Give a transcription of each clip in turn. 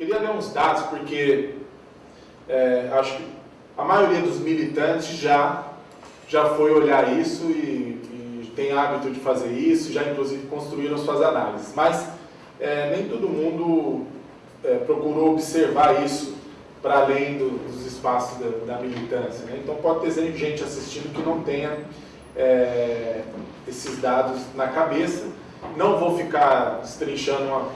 Queria ler uns dados, porque é, acho que a maioria dos militantes já, já foi olhar isso e, e tem hábito de fazer isso, já inclusive construíram suas análises. Mas é, nem todo mundo é, procurou observar isso para além do, dos espaços da, da militância. Né? Então pode ter gente assistindo que não tenha é, esses dados na cabeça. Não vou ficar destrinchando uma,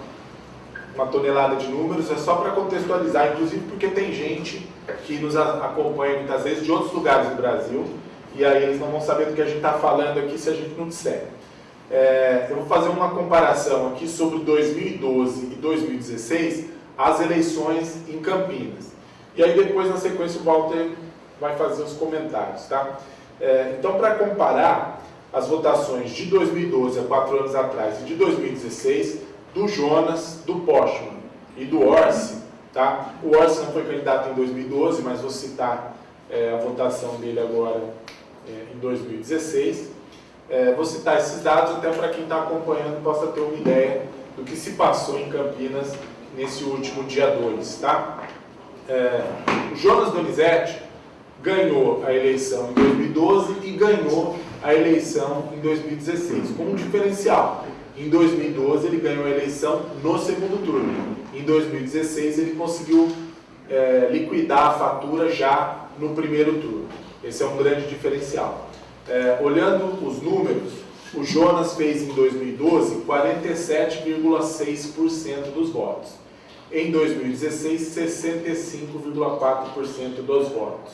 uma tonelada de números, é só para contextualizar, inclusive porque tem gente que nos acompanha muitas vezes de outros lugares do Brasil, e aí eles não vão saber do que a gente está falando aqui se a gente não disser. É, eu vou fazer uma comparação aqui sobre 2012 e 2016, as eleições em Campinas. E aí depois, na sequência, o Walter vai fazer os comentários, tá? É, então, para comparar as votações de 2012, há quatro anos atrás, e de 2016, do Jonas, do Postman e do Orsi, tá? O Orsi não foi candidato em 2012, mas vou citar é, a votação dele agora é, em 2016. É, vou citar esses dados até para quem está acompanhando possa ter uma ideia do que se passou em Campinas nesse último dia 2, tá? É, o Jonas Donizete ganhou a eleição em 2012 e ganhou a eleição em 2016, com um diferencial. Em 2012 ele ganhou a eleição no segundo turno. Em 2016 ele conseguiu é, liquidar a fatura já no primeiro turno. Esse é um grande diferencial. É, olhando os números, o Jonas fez em 2012 47,6% dos votos. Em 2016, 65,4% dos votos.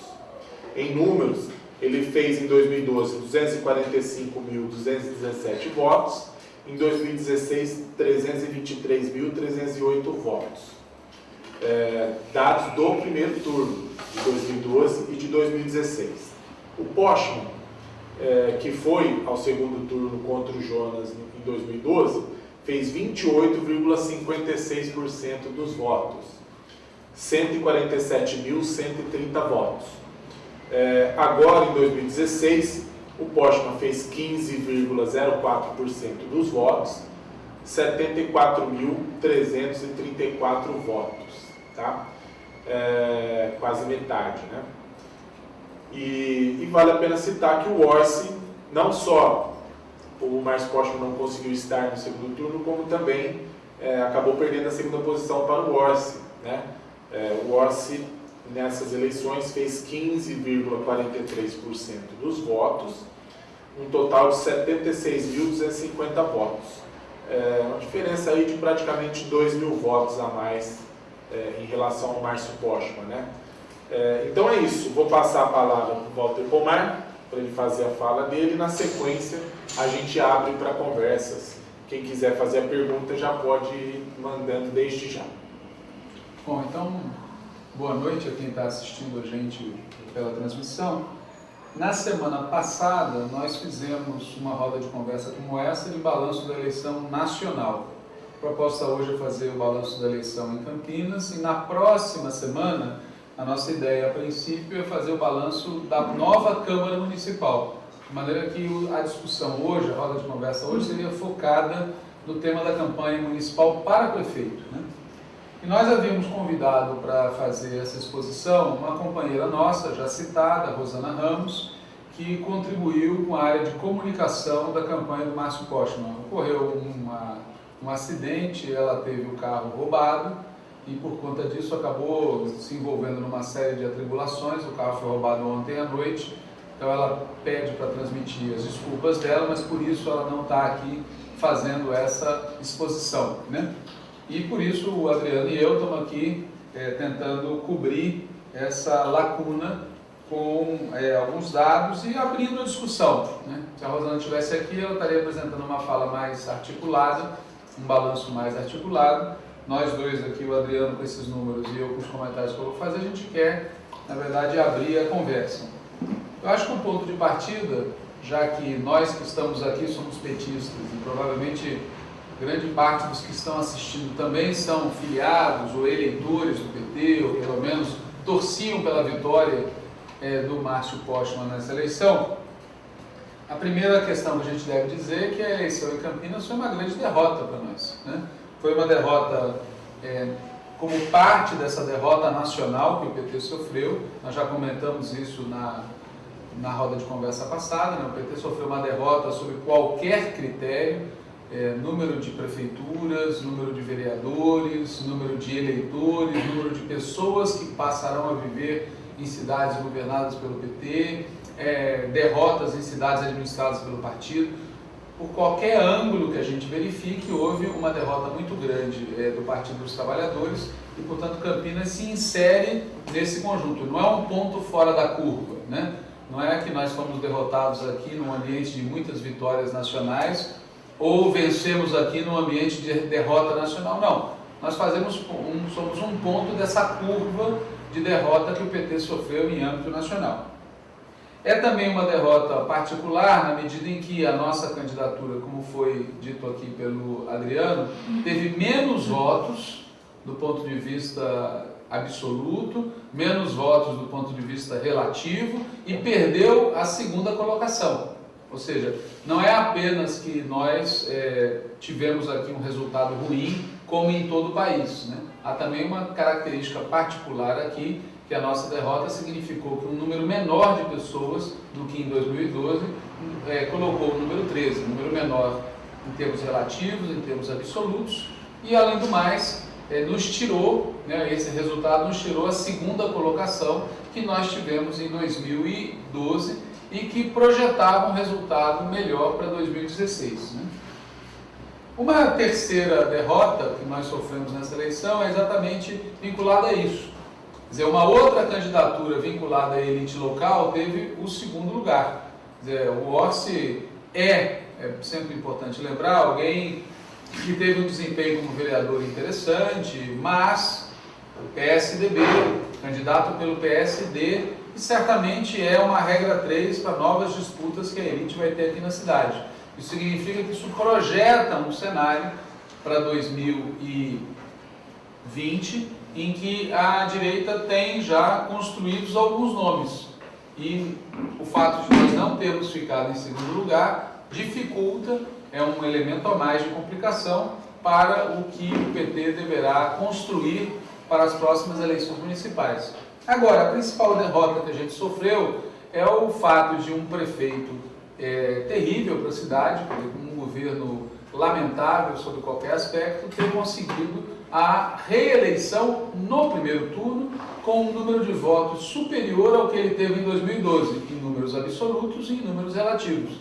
Em números, ele fez em 2012 245.217 votos, em 2016 323.308 votos. É, dados do primeiro turno de 2012 e de 2016. O Postman, é, que foi ao segundo turno contra o Jonas em 2012, fez 28,56% dos votos, 147.130 votos. É, agora, em 2016, o Postman fez 15,04% dos votos, 74.334 votos, tá? É, quase metade, né? E, e, vale a pena citar que o Orsi, não só o Márcio Postman não conseguiu estar no segundo turno, como também é, acabou perdendo a segunda posição para o Orsi, né? É, o Orsi nessas eleições fez 15,43% dos votos, um total de 76.250 votos. É uma diferença aí de praticamente 2 mil votos a mais é, em relação ao Márcio Postman, né? É, então é isso, vou passar a palavra para o Walter Pomar, para ele fazer a fala dele, na sequência a gente abre para conversas. Quem quiser fazer a pergunta já pode ir mandando desde já. Bom, então boa noite a quem está assistindo a gente pela transmissão. Na semana passada, nós fizemos uma roda de conversa como essa de balanço da eleição nacional. A proposta hoje é fazer o balanço da eleição em Campinas e na próxima semana, a nossa ideia a princípio é fazer o balanço da nova Câmara Municipal. De maneira que a discussão hoje, a roda de conversa hoje, seria focada no tema da campanha municipal para prefeito. Né? E nós havíamos convidado para fazer essa exposição uma companheira nossa, já citada, Rosana Ramos, que contribuiu com a área de comunicação da campanha do Márcio Postman. Ocorreu uma, um acidente, ela teve o carro roubado e por conta disso acabou se envolvendo numa série de atribulações. O carro foi roubado ontem à noite, então ela pede para transmitir as desculpas dela, mas por isso ela não está aqui fazendo essa exposição. Né? E por isso o Adriano e eu estamos aqui é, tentando cobrir essa lacuna com é, alguns dados e abrindo a discussão. Né? Se a Rosana estivesse aqui, ela estaria apresentando uma fala mais articulada, um balanço mais articulado. Nós dois aqui, o Adriano com esses números e eu com os comentários que eu vou fazer, a gente quer, na verdade, abrir a conversa. Eu acho que um ponto de partida, já que nós que estamos aqui somos petistas e provavelmente grande parte dos que estão assistindo também são filiados ou eleitores do PT, ou pelo menos torciam pela vitória é, do Márcio Postman nessa eleição. A primeira questão que a gente deve dizer é que a eleição em Campinas foi uma grande derrota para nós. Né? Foi uma derrota é, como parte dessa derrota nacional que o PT sofreu. Nós já comentamos isso na, na roda de conversa passada. Né? O PT sofreu uma derrota sobre qualquer critério, é, número de prefeituras, número de vereadores, número de eleitores, número de pessoas que passarão a viver em cidades governadas pelo PT, é, derrotas em cidades administradas pelo partido por qualquer ângulo que a gente verifique, houve uma derrota muito grande é, do Partido dos Trabalhadores e, portanto, Campinas se insere nesse conjunto. Não é um ponto fora da curva, né? Não é que nós fomos derrotados aqui num ambiente de muitas vitórias nacionais ou vencemos aqui num ambiente de derrota nacional. Não. Nós fazemos um, somos um ponto dessa curva de derrota que o PT sofreu em âmbito nacional. É também uma derrota particular na medida em que a nossa candidatura, como foi dito aqui pelo Adriano, teve menos votos do ponto de vista absoluto, menos votos do ponto de vista relativo e perdeu a segunda colocação. Ou seja, não é apenas que nós é, tivemos aqui um resultado ruim, como em todo o país. Né? Há também uma característica particular aqui, que a nossa derrota significou que um número menor de pessoas do que em 2012 é, colocou o número 13, um número menor em termos relativos, em termos absolutos, e além do mais, é, nos tirou, né, esse resultado nos tirou a segunda colocação que nós tivemos em 2012 e que projetava um resultado melhor para 2016. Né? Uma terceira derrota que nós sofremos nessa eleição é exatamente vinculada a isso. Quer dizer, uma outra candidatura vinculada à elite local teve o segundo lugar. Quer dizer, o Orsi é, é sempre importante lembrar, alguém que teve um desempenho como vereador interessante, mas o PSDB, candidato pelo PSD, e certamente é uma regra 3 para novas disputas que a elite vai ter aqui na cidade. Isso significa que isso projeta um cenário para 2020 em que a direita tem já construídos alguns nomes. E o fato de nós não termos ficado em segundo lugar dificulta, é um elemento a mais de complicação para o que o PT deverá construir para as próximas eleições municipais. Agora, a principal derrota que a gente sofreu é o fato de um prefeito é, terrível para a cidade, um governo lamentável sobre qualquer aspecto, ter conseguido a reeleição no primeiro turno com um número de votos superior ao que ele teve em 2012, em números absolutos e em números relativos.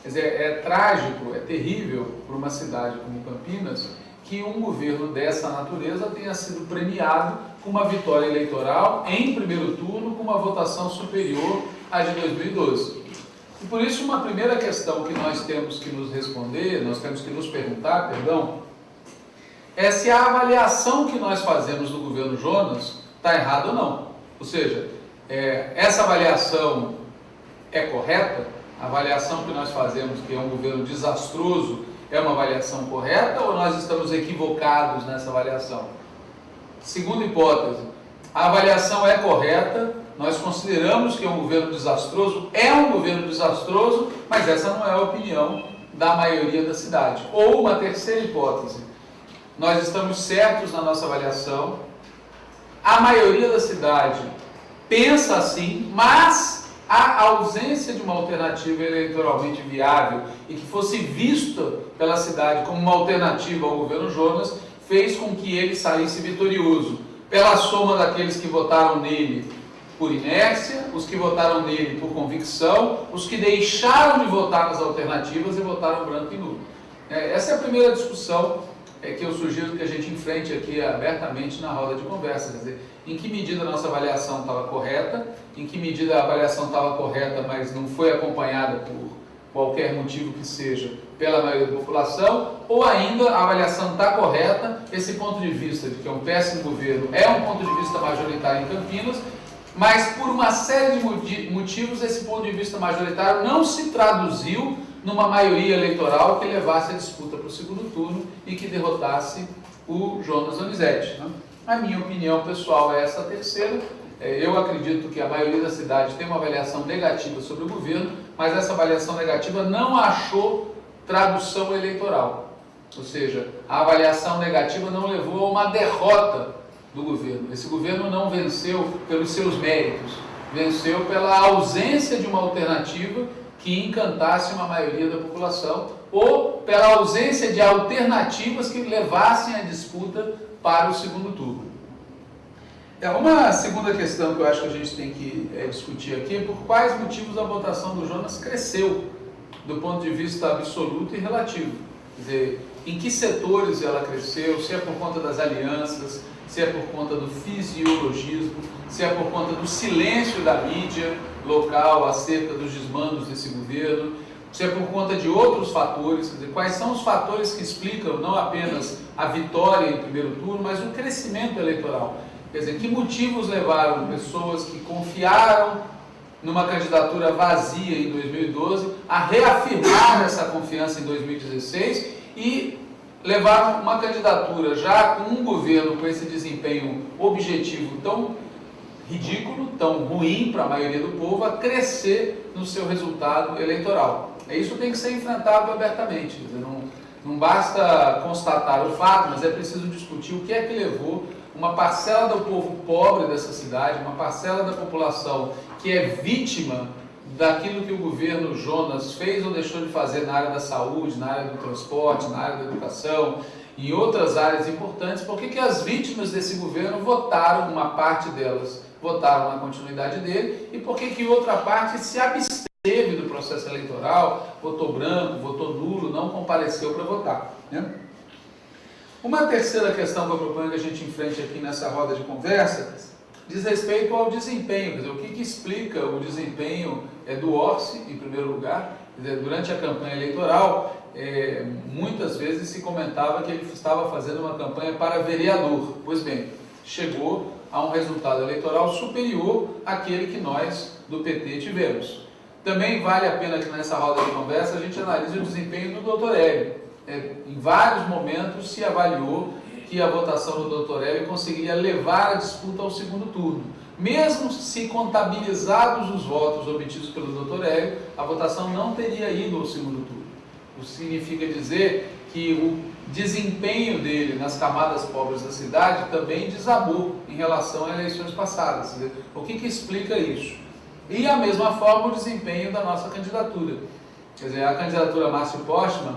Quer dizer, é trágico, é terrível para uma cidade como Campinas que um governo dessa natureza tenha sido premiado com uma vitória eleitoral em primeiro turno com uma votação superior à de 2012. E por isso uma primeira questão que nós temos que nos responder, nós temos que nos perguntar, perdão, é se a avaliação que nós fazemos do governo Jonas está errada ou não. Ou seja, é, essa avaliação é correta? A avaliação que nós fazemos, que é um governo desastroso, é uma avaliação correta ou nós estamos equivocados nessa avaliação? Segunda hipótese, a avaliação é correta, nós consideramos que é um governo desastroso, é um governo desastroso, mas essa não é a opinião da maioria da cidade. Ou uma terceira hipótese, nós estamos certos na nossa avaliação, a maioria da cidade pensa assim, mas a ausência de uma alternativa eleitoralmente viável e que fosse vista pela cidade como uma alternativa ao governo Jonas fez com que ele saísse vitorioso pela soma daqueles que votaram nele por inércia, os que votaram nele por convicção, os que deixaram de votar nas alternativas e votaram branco e nulo. É, essa é a primeira discussão é que eu sugiro que a gente enfrente aqui abertamente na roda de conversa, quer dizer, em que medida a nossa avaliação estava correta, em que medida a avaliação estava correta, mas não foi acompanhada por qualquer motivo que seja pela maioria da população, ou ainda a avaliação está correta, esse ponto de vista de que é um péssimo governo é um ponto de vista majoritário em Campinas, mas por uma série de motivos esse ponto de vista majoritário não se traduziu numa maioria eleitoral que levasse a disputa para o segundo turno e que derrotasse o Jonas Donizete. Né? A minha opinião pessoal é essa terceira. É, eu acredito que a maioria da cidade tem uma avaliação negativa sobre o governo, mas essa avaliação negativa não achou tradução eleitoral. Ou seja, a avaliação negativa não levou a uma derrota do governo. Esse governo não venceu pelos seus méritos, venceu pela ausência de uma alternativa que encantasse uma maioria da população ou pela ausência de alternativas que levassem a disputa para o segundo turno. É uma segunda questão que eu acho que a gente tem que é, discutir aqui por quais motivos a votação do Jonas cresceu do ponto de vista absoluto e relativo. Quer dizer, em que setores ela cresceu, se é por conta das alianças, se é por conta do fisiologismo, se é por conta do silêncio da mídia local acerca dos desmandos desse governo, se é por conta de outros fatores, quer dizer, quais são os fatores que explicam não apenas a vitória em primeiro turno, mas o crescimento eleitoral. Quer dizer, que motivos levaram pessoas que confiaram numa candidatura vazia em 2012 a reafirmar essa confiança em 2016 e levar uma candidatura já com um governo com esse desempenho objetivo tão ridículo, tão ruim para a maioria do povo, a crescer no seu resultado eleitoral. Isso tem que ser enfrentado abertamente. Não, não basta constatar o fato, mas é preciso discutir o que é que levou uma parcela do povo pobre dessa cidade, uma parcela da população que é vítima daquilo que o governo Jonas fez ou deixou de fazer na área da saúde, na área do transporte, na área da educação, em outras áreas importantes, por que as vítimas desse governo votaram, uma parte delas votaram na continuidade dele, e por que outra parte se absteve do processo eleitoral, votou branco, votou nulo, não compareceu para votar. Né? Uma terceira questão que eu proponho que a gente enfrente aqui nessa roda de conversa diz respeito ao desempenho, dizer, o que, que explica o desempenho é, do Orsi, em primeiro lugar, dizer, durante a campanha eleitoral, é, muitas vezes se comentava que ele estava fazendo uma campanha para vereador, pois bem, chegou a um resultado eleitoral superior àquele que nós do PT tivemos. Também vale a pena que nessa roda de conversa a gente analise o desempenho do doutor Hélio. É, em vários momentos se avaliou que a votação do doutor Hélio conseguiria levar a disputa ao segundo turno. Mesmo se contabilizados os votos obtidos pelo doutor Hélio, a votação não teria ido ao segundo turno. Isso significa dizer que o desempenho dele nas camadas pobres da cidade também desabou em relação a eleições passadas. O que, que explica isso? E a mesma forma o desempenho da nossa candidatura. Quer dizer, a candidatura Márcio Postman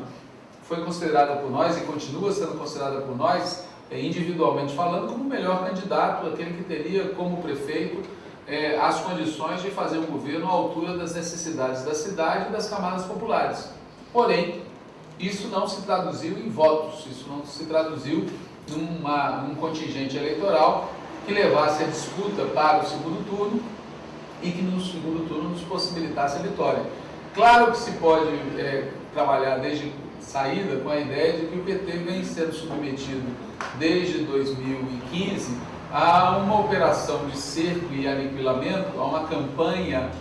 foi considerada por nós e continua sendo considerada por nós é, individualmente falando, como o melhor candidato, aquele que teria como prefeito é, as condições de fazer um governo à altura das necessidades da cidade e das camadas populares. Porém, isso não se traduziu em votos, isso não se traduziu numa, num contingente eleitoral que levasse a disputa para o segundo turno e que no segundo turno nos possibilitasse a vitória. Claro que se pode é, trabalhar desde saída com a ideia de que o PT vem sendo submetido desde 2015 a uma operação de cerco e aniquilamento, a uma campanha,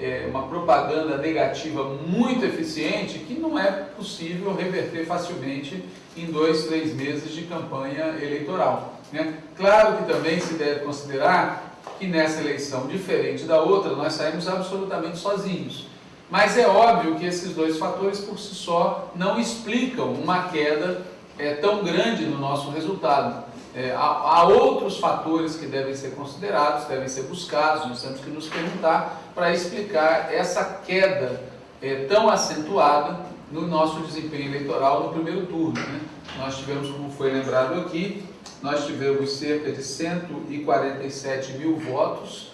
é, uma propaganda negativa muito eficiente que não é possível reverter facilmente em dois, três meses de campanha eleitoral. Né? Claro que também se deve considerar que nessa eleição, diferente da outra, nós saímos absolutamente sozinhos. Mas é óbvio que esses dois fatores por si só não explicam uma queda é, tão grande no nosso resultado. É, há, há, outros fatores que devem ser considerados, devem ser buscados, nós temos que nos perguntar para explicar essa queda é, tão acentuada no nosso desempenho eleitoral no primeiro turno. Né? Nós tivemos, como foi lembrado aqui, nós tivemos cerca de 147 mil votos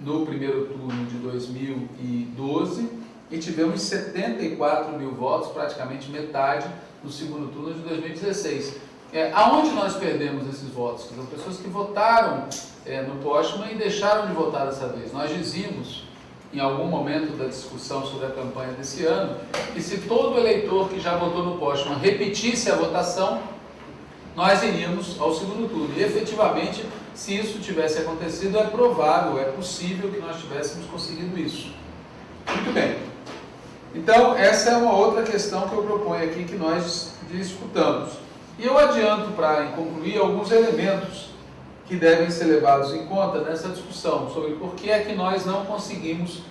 no primeiro turno de 2012 e tivemos 74 mil votos, praticamente metade, no segundo turno de 2016. É, aonde nós perdemos esses votos? São pessoas que votaram é, no Postman e deixaram de votar dessa vez. Nós dizíamos, em algum momento da discussão sobre a campanha desse ano, que se todo eleitor que já votou no Postman repetisse a votação, nós iríamos ao segundo turno. E efetivamente, se isso tivesse acontecido, é provável, é possível que nós tivéssemos conseguido isso. Muito bem. Então, essa é uma outra questão que eu proponho aqui que nós discutamos. E eu adianto para concluir alguns elementos que devem ser levados em conta nessa discussão sobre por que é que nós não conseguimos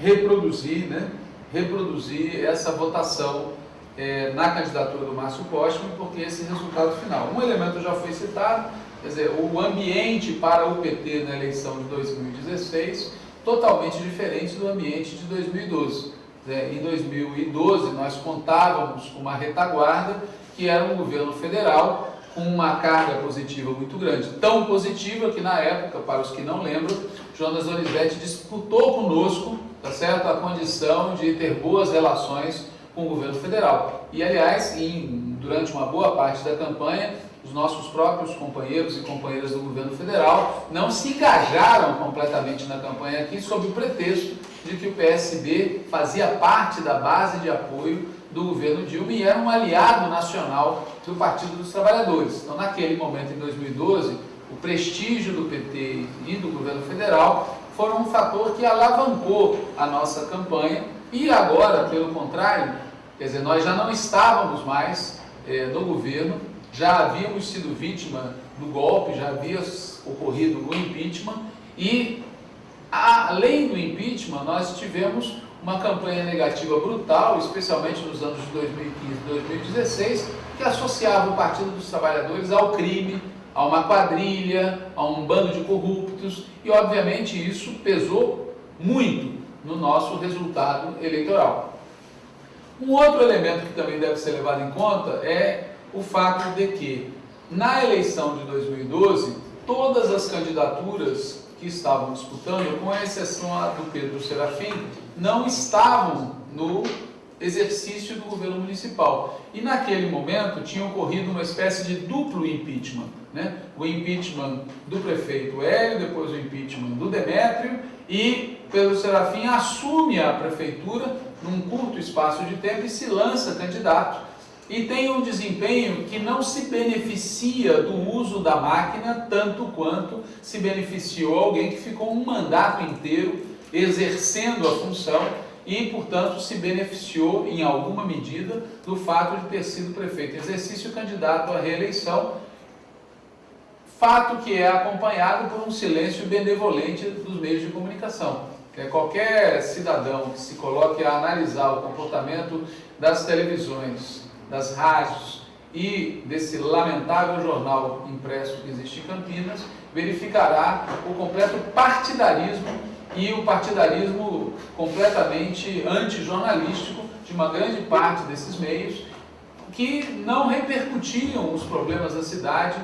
reproduzir, né, reproduzir essa votação é, na candidatura do Márcio Postman, porque esse resultado final. Um elemento já foi citado, Quer dizer, o ambiente para o PT na eleição de 2016 totalmente diferente do ambiente de 2012. Em 2012 nós contávamos com uma retaguarda que era um governo federal com uma carga positiva muito grande. Tão positiva que na época, para os que não lembram, Jonas Donizete disputou conosco, tá certo, a condição de ter boas relações com o governo federal. E aliás, em, durante uma boa parte da campanha, os nossos próprios companheiros e companheiras do governo federal não se engajaram completamente na campanha aqui sob o pretexto de que o PSB fazia parte da base de apoio do governo Dilma e era um aliado nacional do Partido dos Trabalhadores. Então, naquele momento, em 2012, o prestígio do PT e do governo federal foram um fator que alavancou a nossa campanha. E agora, pelo contrário, quer dizer, nós já não estávamos mais é, no governo, já havíamos sido vítima do golpe, já havia ocorrido o impeachment. E, além do impeachment, nós tivemos uma campanha negativa brutal, especialmente nos anos de 2015 e 2016, que associava o Partido dos Trabalhadores ao crime, a uma quadrilha, a um bando de corruptos, e obviamente isso pesou muito no nosso resultado eleitoral. Um outro elemento que também deve ser levado em conta é o fato de que, na eleição de 2012, todas as candidaturas que estavam disputando, com exceção do Pedro Serafim, não estavam no exercício do governo municipal. E naquele momento tinha ocorrido uma espécie de duplo impeachment. Né? O impeachment do prefeito Hélio, depois o impeachment do Demétrio, e Pedro Serafim assume a prefeitura num curto espaço de tempo e se lança candidato. E tem um desempenho que não se beneficia do uso da máquina tanto quanto se beneficiou alguém que ficou um mandato inteiro exercendo a função e, portanto, se beneficiou em alguma medida do fato de ter sido prefeito exercício candidato à reeleição, fato que é acompanhado por um silêncio benevolente dos meios de comunicação. É, qualquer cidadão que se coloque a analisar o comportamento das televisões, das rádios e desse lamentável jornal impresso que existe em Campinas, verificará o completo partidarismo e o partidarismo completamente antijornalístico de uma grande parte desses meios que não repercutiam os problemas da cidade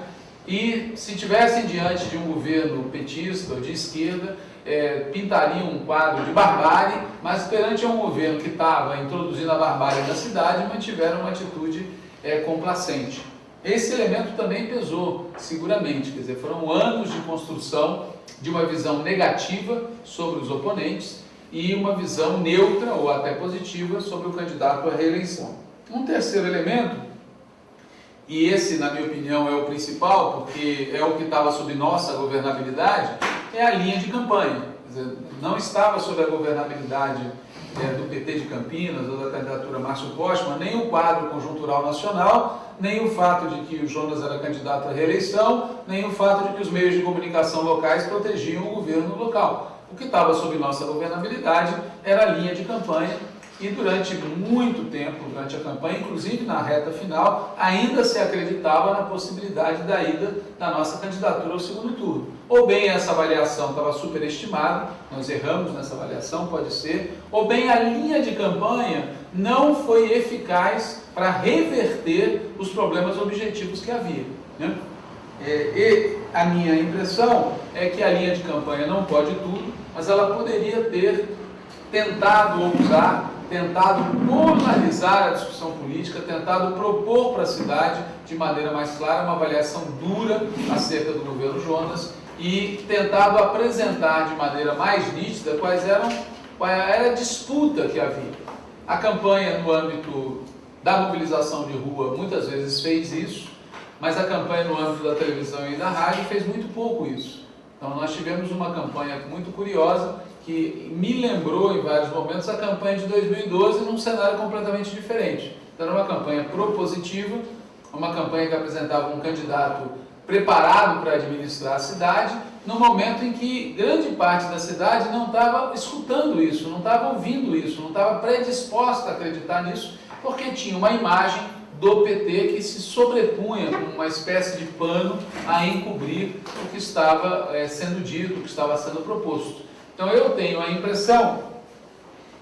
e se tivessem diante de um governo petista ou de esquerda, é, pintariam um quadro de barbárie, mas perante um governo que estava introduzindo a barbárie na cidade, mantiveram uma atitude é, complacente. Esse elemento também pesou, seguramente, quer dizer, foram anos de construção de uma visão negativa sobre os oponentes e uma visão neutra ou até positiva sobre o candidato à reeleição. Um terceiro elemento, e esse, na minha opinião, é o principal, porque é o que estava sob nossa governabilidade, é a linha de campanha. Dizer, não estava sob a governabilidade é, do PT de Campinas ou da candidatura Márcio Postman, nem o quadro conjuntural nacional, nem o fato de que o Jonas era candidato à reeleição, nem o fato de que os meios de comunicação locais protegiam o governo local. O que estava sob nossa governabilidade era a linha de campanha durante muito tempo, durante a campanha, inclusive na reta final, ainda se acreditava na possibilidade da ida da nossa candidatura ao segundo turno. Ou bem essa avaliação estava superestimada, nós erramos nessa avaliação, pode ser, ou bem a linha de campanha não foi eficaz para reverter os problemas objetivos que havia. Né? É, e a minha impressão é que a linha de campanha não pode tudo, mas ela poderia ter tentado ousar tentado polarizar a discussão política, tentado propor para a cidade, de maneira mais clara, uma avaliação dura acerca do governo Jonas e tentado apresentar de maneira mais nítida quais eram, qual era a disputa que havia. A campanha no âmbito da mobilização de rua muitas vezes fez isso, mas a campanha no âmbito da televisão e da rádio fez muito pouco isso. Então nós tivemos uma campanha muito curiosa que me lembrou em vários momentos a campanha de 2012 num cenário completamente diferente. Então, era uma campanha propositiva, uma campanha que apresentava um candidato preparado para administrar a cidade, no momento em que grande parte da cidade não estava escutando isso, não estava ouvindo isso, não estava predisposta a acreditar nisso, porque tinha uma imagem do PT que se sobrepunha como uma espécie de pano a encobrir o que estava é, sendo dito, o que estava sendo proposto. Então eu tenho a impressão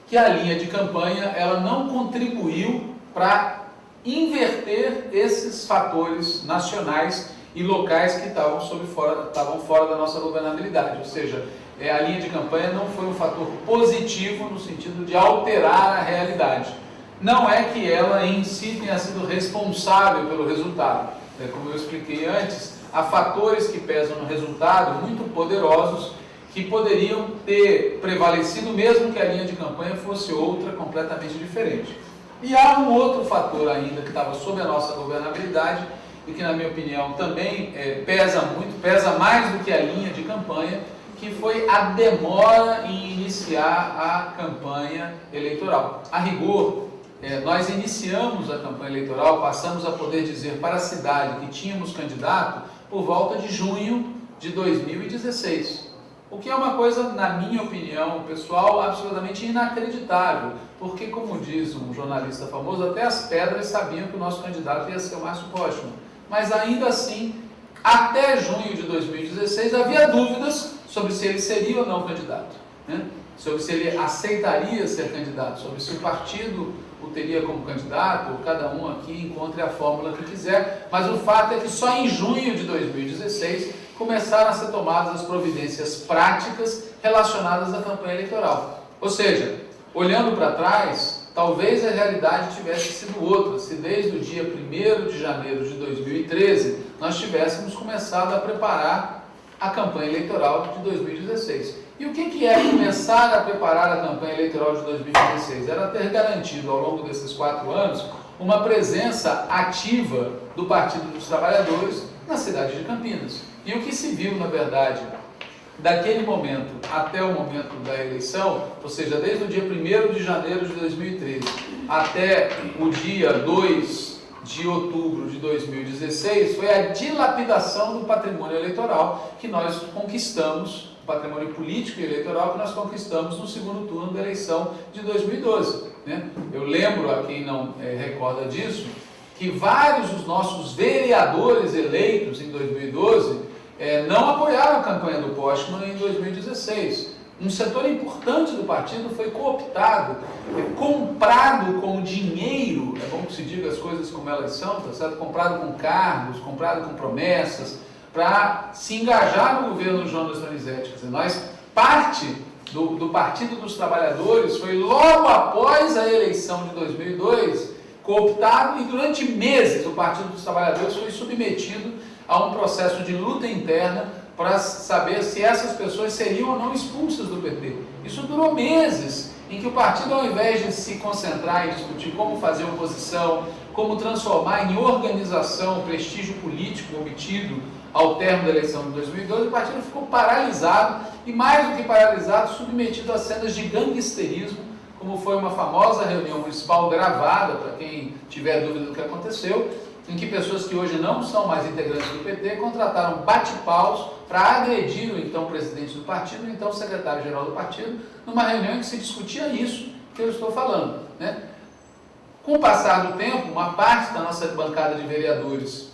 que a linha de campanha ela não contribuiu para inverter esses fatores nacionais e locais que estavam, fora, estavam fora da nossa governabilidade. Ou seja, é, a linha de campanha não foi um fator positivo no sentido de alterar a realidade. Não é que ela em si tenha sido responsável pelo resultado. É, como eu expliquei antes, há fatores que pesam no resultado muito poderosos que poderiam ter prevalecido mesmo que a linha de campanha fosse outra completamente diferente. E há um outro fator ainda que estava sob a nossa governabilidade e que, na minha opinião, também é, pesa muito, pesa mais do que a linha de campanha, que foi a demora em iniciar a campanha eleitoral. A rigor, é, nós iniciamos a campanha eleitoral, passamos a poder dizer para a cidade que tínhamos candidato por volta de junho de 2016. O que é uma coisa, na minha opinião pessoal, absolutamente inacreditável, porque, como diz um jornalista famoso, até as pedras sabiam que o nosso candidato ia ser o Márcio Postman. Mas ainda assim, até junho de 2016, havia dúvidas sobre se ele seria ou não candidato, né? sobre se ele aceitaria ser candidato, sobre se o partido o teria como candidato, cada um aqui encontre a fórmula que quiser, mas o fato é que só em junho de 2016 começaram a ser tomadas as providências práticas relacionadas à campanha eleitoral. Ou seja, olhando para trás, talvez a realidade tivesse sido outra, se desde o dia 1 de janeiro de 2013 nós tivéssemos começado a preparar a campanha eleitoral de 2016. E o que, que é começar a preparar a campanha eleitoral de 2016? Era ter garantido ao longo desses quatro anos uma presença ativa do Partido dos Trabalhadores na cidade de Campinas. E o que se viu, na verdade, daquele momento até o momento da eleição, ou seja, desde o dia 1 de janeiro de 2013 até o dia 2 de outubro de 2016, foi a dilapidação do patrimônio eleitoral que nós conquistamos patrimônio político e eleitoral que nós conquistamos no segundo turno da eleição de 2012. Né? Eu lembro a quem não é, recorda disso, que vários dos nossos vereadores eleitos em 2012 é, não apoiaram a campanha do Postman em 2016. Um setor importante do partido foi cooptado, é, comprado com dinheiro, é bom que se diga as coisas como elas são, tá certo? comprado com cargos, comprado com promessas, para se engajar no governo Jonas Donizete. Quer nós, parte do, do Partido dos Trabalhadores foi logo após a eleição de 2002 cooptado e durante meses o Partido dos Trabalhadores foi submetido a um processo de luta interna para saber se essas pessoas seriam ou não expulsas do PT. Isso durou meses, em que o partido, ao invés de se concentrar em discutir como fazer oposição, como transformar em organização o prestígio político obtido ao termo da eleição de 2012, o partido ficou paralisado e, mais do que paralisado, submetido a cenas de gangsterismo, como foi uma famosa reunião municipal gravada, para quem tiver dúvida do que aconteceu, em que pessoas que hoje não são mais integrantes do PT contrataram bate-paus para agredir o então presidente do partido, o então secretário-geral do partido, numa reunião em que se discutia isso que eu estou falando. Né? Com o passar do tempo, uma parte da nossa bancada de vereadores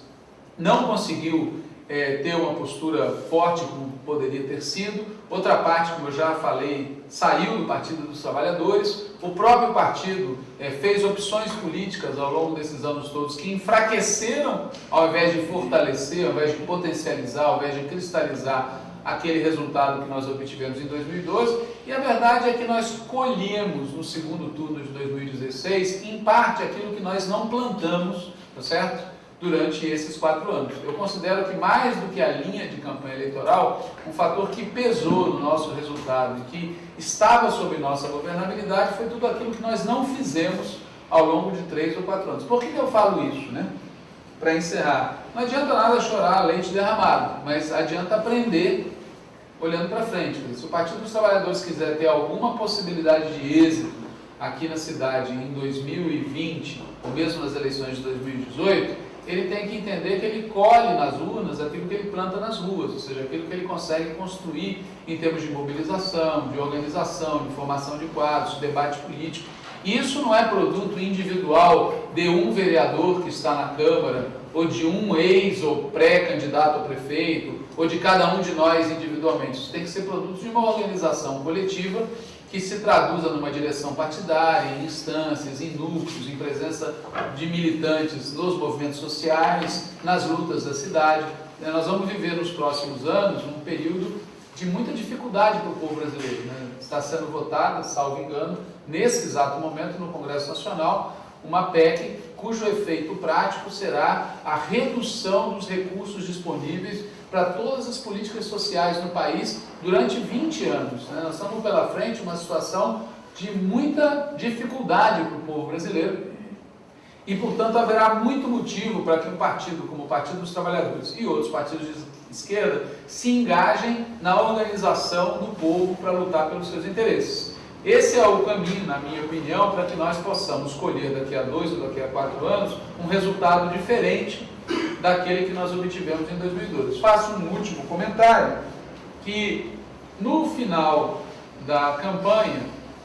não conseguiu é, ter uma postura forte como poderia ter sido. Outra parte, como eu já falei, saiu do Partido dos Trabalhadores. O próprio partido é, fez opções políticas ao longo desses anos todos que enfraqueceram, ao invés de fortalecer, ao invés de potencializar, ao invés de cristalizar aquele resultado que nós obtivemos em 2012. E a verdade é que nós colhemos no segundo turno de 2016, em parte, aquilo que nós não plantamos, tá certo? Durante esses quatro anos. Eu considero que mais do que a linha de campanha eleitoral, um fator que pesou no nosso resultado e que estava sob nossa governabilidade foi tudo aquilo que nós não fizemos ao longo de três ou quatro anos. Por que, que eu falo isso? Né? Para encerrar, não adianta nada chorar leite derramado, mas adianta aprender olhando para frente. Se o Partido dos Trabalhadores quiser ter alguma possibilidade de êxito aqui na cidade em 2020, ou mesmo nas eleições de 2018, ele tem que entender que ele colhe nas urnas aquilo que ele planta nas ruas, ou seja, aquilo que ele consegue construir em termos de mobilização, de organização, de formação de quadros, de debate político. Isso não é produto individual de um vereador que está na Câmara, ou de um ex ou pré-candidato a prefeito, ou de cada um de nós individualmente. Isso tem que ser produto de uma organização coletiva que se traduza numa direção partidária, em instâncias, em núcleos, em presença de militantes nos movimentos sociais, nas lutas da cidade. Nós vamos viver nos próximos anos um período de muita dificuldade para o povo brasileiro. Né? Está sendo votada, salvo engano, nesse exato momento no Congresso Nacional, uma PEC cujo efeito prático será a redução dos recursos disponíveis para todas as políticas sociais no país durante 20 anos. Né? Nós estamos pela frente uma situação de muita dificuldade para o povo brasileiro e, portanto, haverá muito motivo para que um partido como o Partido dos Trabalhadores e outros partidos de esquerda se engajem na organização do povo para lutar pelos seus interesses. Esse é o caminho, na minha opinião, para que nós possamos escolher daqui a dois ou daqui a quatro anos um resultado diferente daquele que nós obtivemos em 2012. Faço um último comentário, que no final da campanha,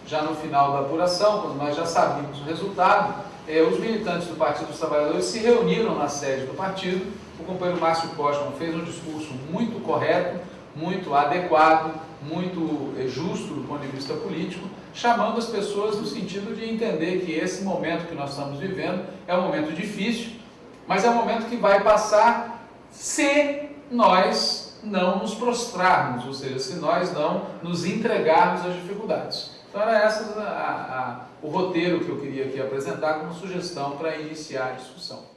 já no final da apuração, quando nós já sabíamos o resultado, eh, os militantes do Partido dos Trabalhadores se reuniram na sede do partido, o companheiro Márcio Postman fez um discurso muito correto, muito adequado, muito eh, justo do ponto de vista político, chamando as pessoas no sentido de entender que esse momento que nós estamos vivendo é um momento difícil, mas é um momento que vai passar se nós não nos prostrarmos, ou seja, se nós não nos entregarmos às dificuldades. Então era esse o roteiro que eu queria aqui apresentar como sugestão para iniciar a discussão.